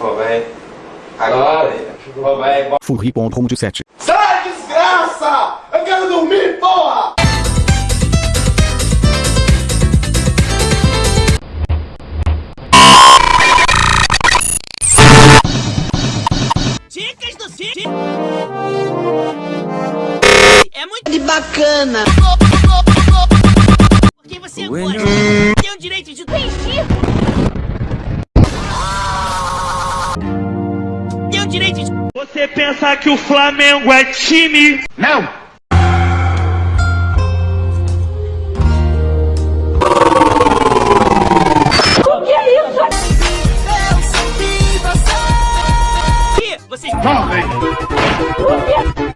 Pô, vai. Agora. Pô, vai. Furri.com17 Sai, desgraça! Eu quero dormir, porra! Dicas do Cid. É muito De bacana. porque você gosta. Tem o direito de Tem o direito de Você pensa que o Flamengo é time? Não! que vocês Morre! Matei um, matei um, matei um, matei um,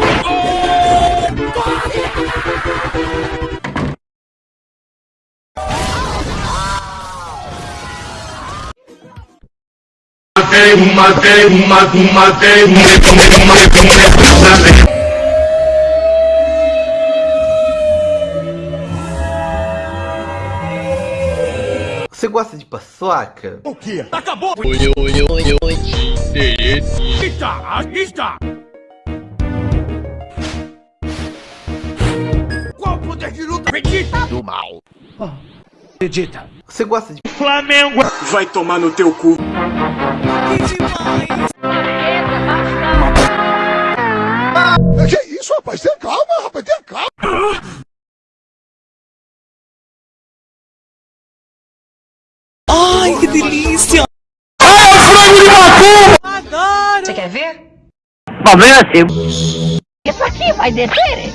matei um, matei um, matei um. Você gosta de paçoca? Qual o poder de luta? Vegeta! Do mal. Vegeta. Você gosta de O Flamengo Vai tomar no teu cu. Que isso, rapaz? Tenha calma, rapaz, tenha calma. Ai, que delícia! Você quer ver? Problema seu. Isso aqui vai descer.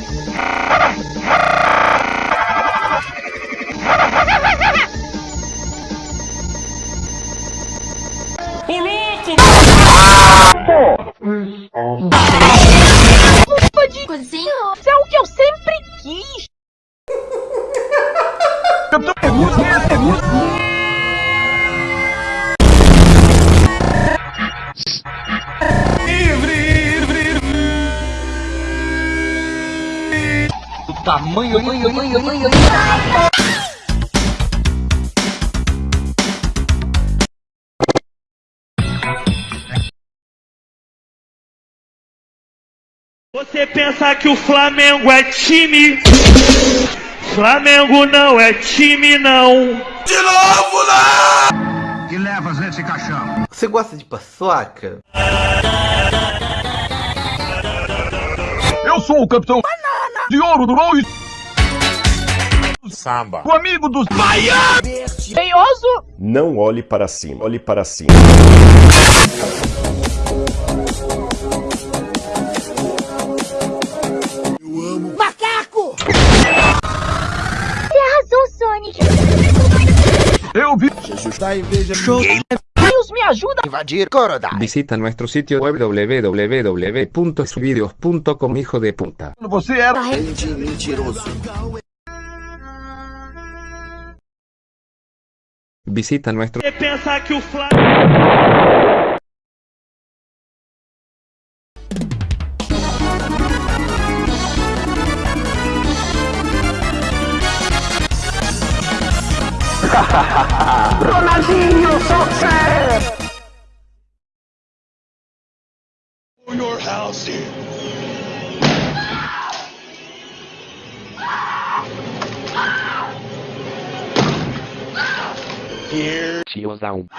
De cozinha. Isso é o que eu sempre quis. Tamanho, tamanho, tamanho, tamanho. Você pensa que o Flamengo é time? Flamengo não é time não. Que levas nesse caixão? Você gosta de paçoca? Eu sou o capitão de ouro do Lois. Samba. O amigo dos Feioso. Não olhe para cima, olhe para cima. Eu vi. Deus me ajuda. Invadir Corodai. Visita nuestro sitio web www.subidios.com hijo de puta. Você era. Mentiroso. Visita nuestro Você pensa que o Ronaldinho Soccer! For your house here. Here. She was down.